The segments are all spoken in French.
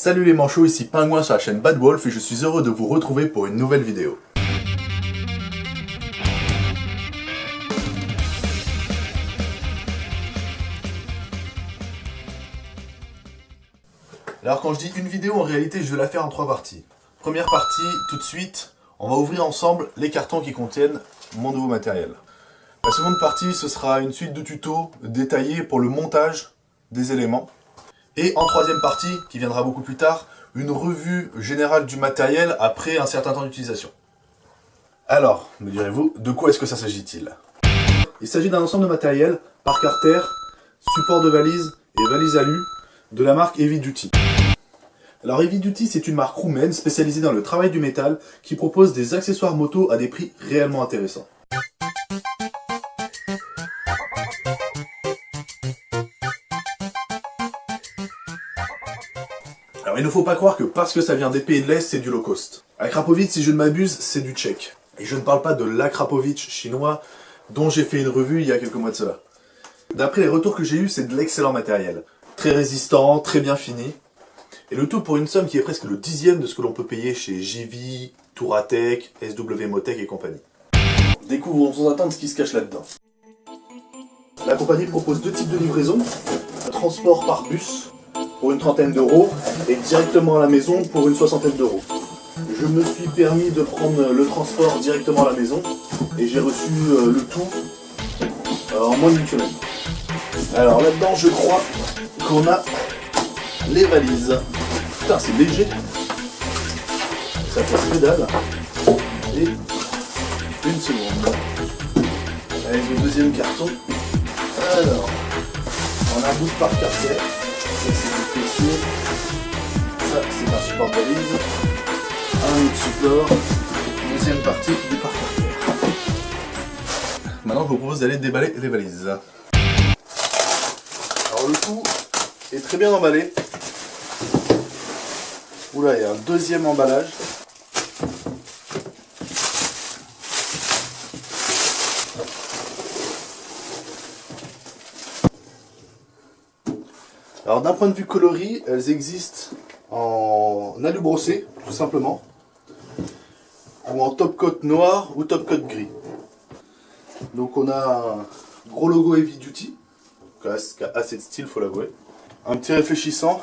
Salut les manchots, ici Pingouin sur la chaîne Bad Wolf et je suis heureux de vous retrouver pour une nouvelle vidéo. Alors quand je dis une vidéo, en réalité je vais la faire en trois parties. Première partie, tout de suite, on va ouvrir ensemble les cartons qui contiennent mon nouveau matériel. La seconde partie, ce sera une suite de tutos détaillés pour le montage des éléments. Et en troisième partie, qui viendra beaucoup plus tard, une revue générale du matériel après un certain temps d'utilisation. Alors, me direz-vous, de quoi est-ce que ça s'agit-il? Il s'agit d'un ensemble de matériel, par Carter, support de valise et valise alu, de la marque Heavy Duty. Alors Heavy Duty, c'est une marque roumaine spécialisée dans le travail du métal qui propose des accessoires moto à des prix réellement intéressants. Alors il ne faut pas croire que parce que ça vient des pays de l'Est, c'est du low cost. Akrapovic, si je ne m'abuse, c'est du tchèque. Et je ne parle pas de l'Akrapovic chinois dont j'ai fait une revue il y a quelques mois de cela. D'après les retours que j'ai eus, c'est de l'excellent matériel. Très résistant, très bien fini. Et le tout pour une somme qui est presque le dixième de ce que l'on peut payer chez JV, Touratech, SW Motech et compagnie. Découvrons sans attendre ce qui se cache là-dedans. La compagnie propose deux types de livraison. Transport par bus pour une trentaine d'euros et directement à la maison pour une soixantaine d'euros. Je me suis permis de prendre le transport directement à la maison et j'ai reçu euh, le tout euh, en moins d'une semaine. Alors là-dedans, je crois qu'on a les valises. Putain, c'est léger. Ça que dalle. Et une seconde. Avec le deuxième carton. Alors, on a un bout par carter. Ça, c'est. Ça, un support de valise. Un autre support. Deuxième partie du par carter. Maintenant, je vous propose d'aller déballer les valises. Alors, le tout est très bien emballé. Oula, il y a un deuxième emballage. Alors d'un point de vue coloris, elles existent en alu brossé, tout simplement, ou en top coat noir ou top coat gris. Donc on a un gros logo Heavy Duty, qui a assez de style, faut l'avouer. Un petit réfléchissant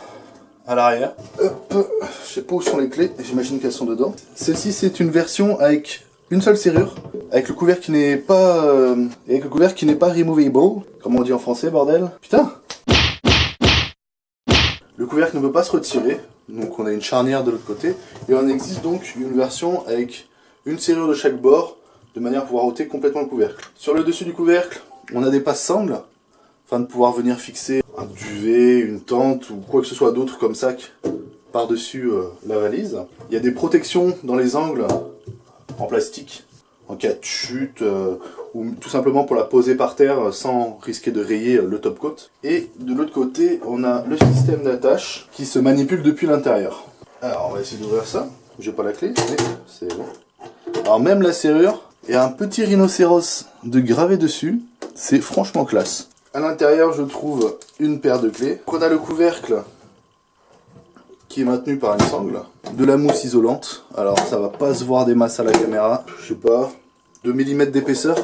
à l'arrière. Je sais pas où sont les clés, j'imagine qu'elles sont dedans. Celle-ci c'est une version avec une seule serrure, avec le couvercle qui n'est pas, euh, avec le couvercle qui n'est pas removable, comme on dit en français, bordel. Putain. Le couvercle ne veut pas se retirer, donc on a une charnière de l'autre côté, et on existe donc une version avec une serrure de chaque bord, de manière à pouvoir ôter complètement le couvercle. Sur le dessus du couvercle, on a des passes-sangles, afin de pouvoir venir fixer un duvet, une tente ou quoi que ce soit d'autre comme sac par-dessus euh, la valise. Il y a des protections dans les angles en plastique en cas de chute euh, ou tout simplement pour la poser par terre sans risquer de rayer le top coat. Et de l'autre côté, on a le système d'attache qui se manipule depuis l'intérieur. Alors on va essayer d'ouvrir ça. J'ai pas la clé, mais c'est bon. Alors même la serrure, a un petit rhinocéros de gravé dessus. C'est franchement classe. À l'intérieur, je trouve une paire de clés. On a le couvercle qui est maintenu par une sangle. De la mousse isolante. Alors, ça va pas se voir des masses à la caméra. Je sais pas, 2 mm d'épaisseur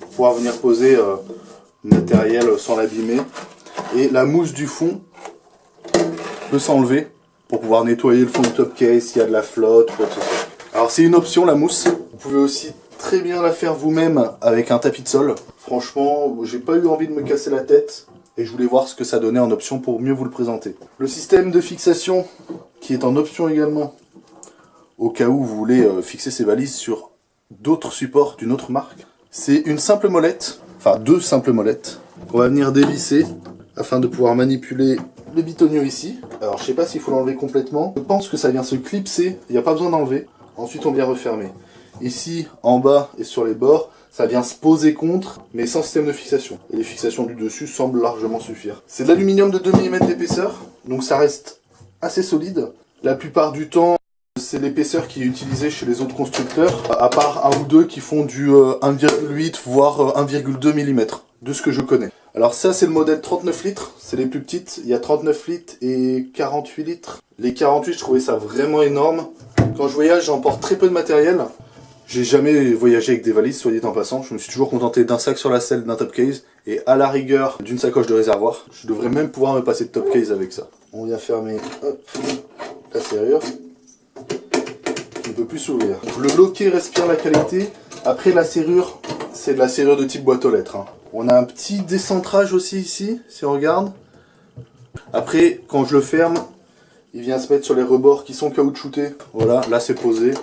pour pouvoir venir poser euh, matériel sans l'abîmer. Et la mousse du fond peut s'enlever pour pouvoir nettoyer le fond du top case s'il y a de la flotte ou quoi que. Alors, c'est une option, la mousse. Vous pouvez aussi très bien la faire vous-même avec un tapis de sol. Franchement, j'ai pas eu envie de me casser la tête et je voulais voir ce que ça donnait en option pour mieux vous le présenter. Le système de fixation qui est en option également au cas où vous voulez euh, fixer ces valises sur d'autres supports d'une autre marque. C'est une simple molette, enfin deux simples molettes qu'on va venir dévisser afin de pouvoir manipuler le bitonio ici. Alors je sais pas s'il faut l'enlever complètement. Je pense que ça vient se clipser, il n'y a pas besoin d'enlever. Ensuite on vient refermer. Ici, en bas et sur les bords, ça vient se poser contre, mais sans système de fixation. Et les fixations du dessus semblent largement suffire. C'est de l'aluminium de 2 mm d'épaisseur, donc ça reste assez solide. La plupart du temps, c'est l'épaisseur qui est utilisée chez les autres constructeurs, à part un ou deux qui font du 1,8 voire 1,2 mm. de ce que je connais. Alors ça c'est le modèle 39 litres, c'est les plus petites, il y a 39 litres et 48 litres. Les 48 je trouvais ça vraiment énorme. Quand je voyage j'emporte très peu de matériel, j'ai jamais voyagé avec des valises, dit en passant. Je me suis toujours contenté d'un sac sur la selle, d'un top case, et à la rigueur d'une sacoche de réservoir. Je devrais même pouvoir me passer de top case avec ça. On vient fermer la serrure. Ne peut plus s'ouvrir. Le loquet respire la qualité. Après la serrure, c'est de la serrure de type boîte aux lettres. Hein. On a un petit décentrage aussi ici, si on regarde. Après, quand je le ferme, il vient se mettre sur les rebords qui sont caoutchoutés. Voilà, là c'est posé.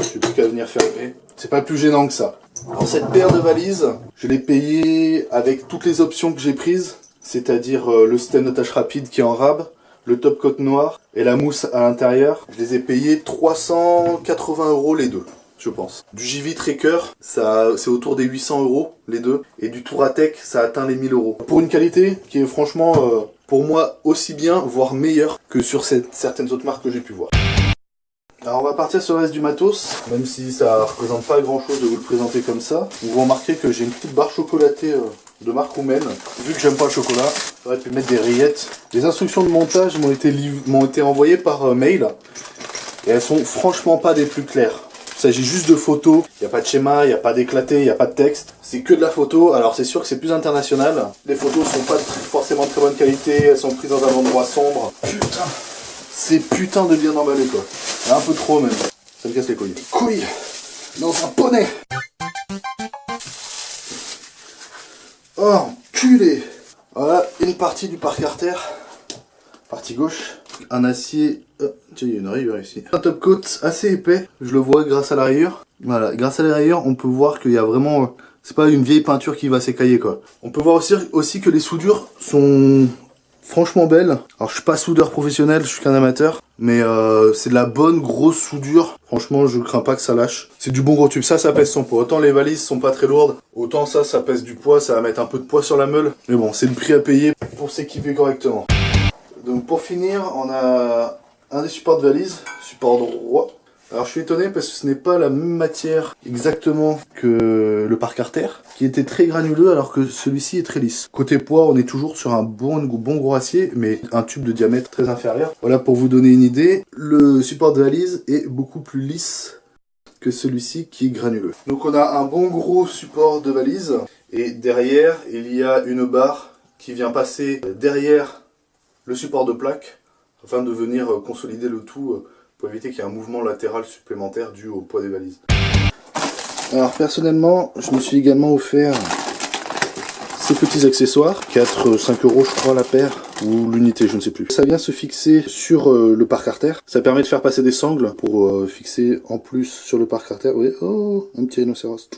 J'ai plus qu'à venir fermer. C'est pas plus gênant que ça. Alors cette paire de valises, je l'ai payée avec toutes les options que j'ai prises, c'est-à-dire euh, le système de tâche rapide qui est en rab, le top coat noir et la mousse à l'intérieur. Je les ai payés 380 euros les deux, je pense. Du JV Tracker, c'est autour des 800 euros les deux. Et du Touratech, ça atteint les 1000 euros. Pour une qualité qui est franchement, euh, pour moi, aussi bien, voire meilleure que sur certaines autres marques que j'ai pu voir. Alors on va partir sur le reste du matos, même si ça représente pas grand chose de vous le présenter comme ça. Vous remarquez que j'ai une petite barre chocolatée euh, de marque roumaine. Vu que j'aime pas le chocolat, j'aurais pu mettre des rillettes. Les instructions de montage m'ont été, été envoyées par euh, mail. Et elles sont franchement pas des plus claires. Il s'agit juste de photos, il n'y a pas de schéma, il n'y a pas d'éclaté, il n'y a pas de texte. C'est que de la photo, alors c'est sûr que c'est plus international. Les photos sont pas forcément de très bonne qualité, elles sont prises dans un endroit sombre. Putain c'est putain de bien emballé quoi. Un peu trop même. Ça me casse les couilles. Couilles Dans un poney Oh, culé Voilà, une partie du parc artère. Partie gauche. Un acier... Oh, tiens, il y a une rayure ici. Un top coat assez épais. Je le vois grâce à la rayure. Voilà, grâce à la rayure, on peut voir qu'il y a vraiment... C'est pas une vieille peinture qui va s'écailler quoi. On peut voir aussi, aussi que les soudures sont franchement belle. Alors je suis pas soudeur professionnel, je suis qu'un amateur, mais euh, c'est de la bonne grosse soudure. Franchement, je crains pas que ça lâche. C'est du bon gros tube. Ça, ça pèse son poids. Autant les valises sont pas très lourdes, autant ça, ça pèse du poids. Ça va mettre un peu de poids sur la meule. Mais bon, c'est le prix à payer pour s'équiper correctement. Donc pour finir, on a un des supports de valise, support droit. Alors je suis étonné parce que ce n'est pas la même matière exactement que le parc artère, qui était très granuleux alors que celui-ci est très lisse. Côté poids, on est toujours sur un bon, bon gros acier, mais un tube de diamètre très inférieur. Voilà pour vous donner une idée, le support de valise est beaucoup plus lisse que celui-ci qui est granuleux. Donc on a un bon gros support de valise, et derrière il y a une barre qui vient passer derrière le support de plaque, afin de venir consolider le tout pour éviter qu'il y ait un mouvement latéral supplémentaire dû au poids des valises. Alors personnellement, je me suis également offert ces petits accessoires, 4-5 euros je crois la paire, ou l'unité, je ne sais plus. Ça vient se fixer sur euh, le parc artère. Ça permet de faire passer des sangles pour euh, fixer en plus sur le parc artère. Voyez, oh, un petit rhinocéros.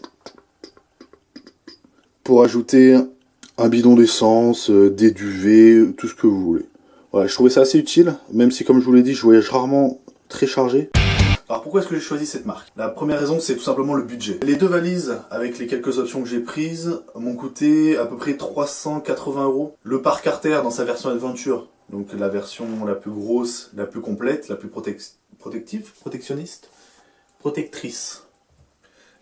Pour ajouter un bidon d'essence, euh, des duvets, tout ce que vous voulez. Voilà, je trouvais ça assez utile, même si comme je vous l'ai dit, je voyage rarement très chargé. Alors pourquoi est-ce que j'ai choisi cette marque? La première raison c'est tout simplement le budget. Les deux valises avec les quelques options que j'ai prises m'ont coûté à peu près 380 euros. Le parc artère dans sa version Adventure, donc la version la plus grosse, la plus complète, la plus protective, protectionniste, protectrice.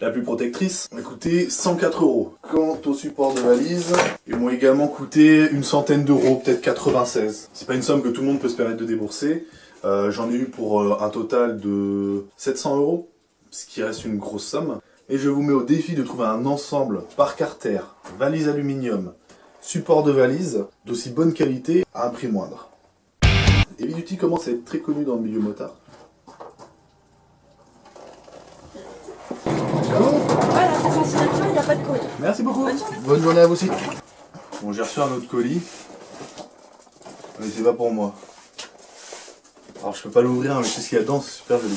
La plus protectrice m'a coûté 104 euros. Quant au support de valise, ils m'ont également coûté une centaine d'euros, peut-être 96. C'est pas une somme que tout le monde peut se permettre de débourser. Euh, j'en ai eu pour euh, un total de 700 euros, ce qui reste une grosse somme. Et je vous mets au défi de trouver un ensemble par carter, valise aluminium, support de valise, d'aussi bonne qualité à un prix moindre. Heavy commence à être très connu dans le milieu motard. Merci beaucoup. Bonne journée. à vous aussi. Bon, j'ai reçu un autre colis. Mais c'est pas pour moi. Alors je peux pas l'ouvrir, mais c'est ce qu'il y a dedans, c'est super joli.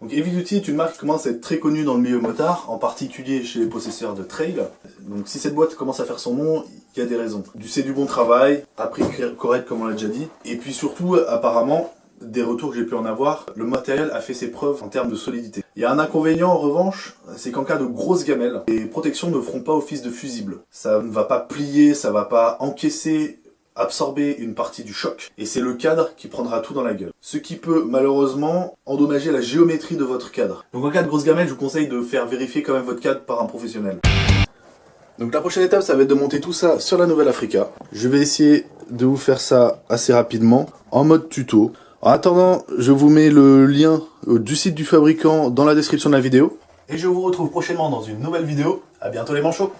Donc Heavy Duty est une marque qui commence à être très connue dans le milieu motard, en particulier chez les possesseurs de trail. Donc si cette boîte commence à faire son nom, il y a des raisons. Du c'est du bon travail, à prix correct comme on l'a déjà dit, et puis surtout apparemment des retours que j'ai pu en avoir, le matériel a fait ses preuves en termes de solidité. Il y a un inconvénient en revanche, c'est qu'en cas de grosses gamelles, les protections ne feront pas office de fusible. Ça ne va pas plier, ça va pas encaisser absorber une partie du choc et c'est le cadre qui prendra tout dans la gueule. Ce qui peut malheureusement endommager la géométrie de votre cadre. Donc en cas de grosse gamelle, je vous conseille de faire vérifier quand même votre cadre par un professionnel. Donc la prochaine étape, ça va être de monter tout ça sur la nouvelle Africa. Je vais essayer de vous faire ça assez rapidement, en mode tuto. En attendant, je vous mets le lien du site du fabricant dans la description de la vidéo. Et je vous retrouve prochainement dans une nouvelle vidéo. A bientôt les manchots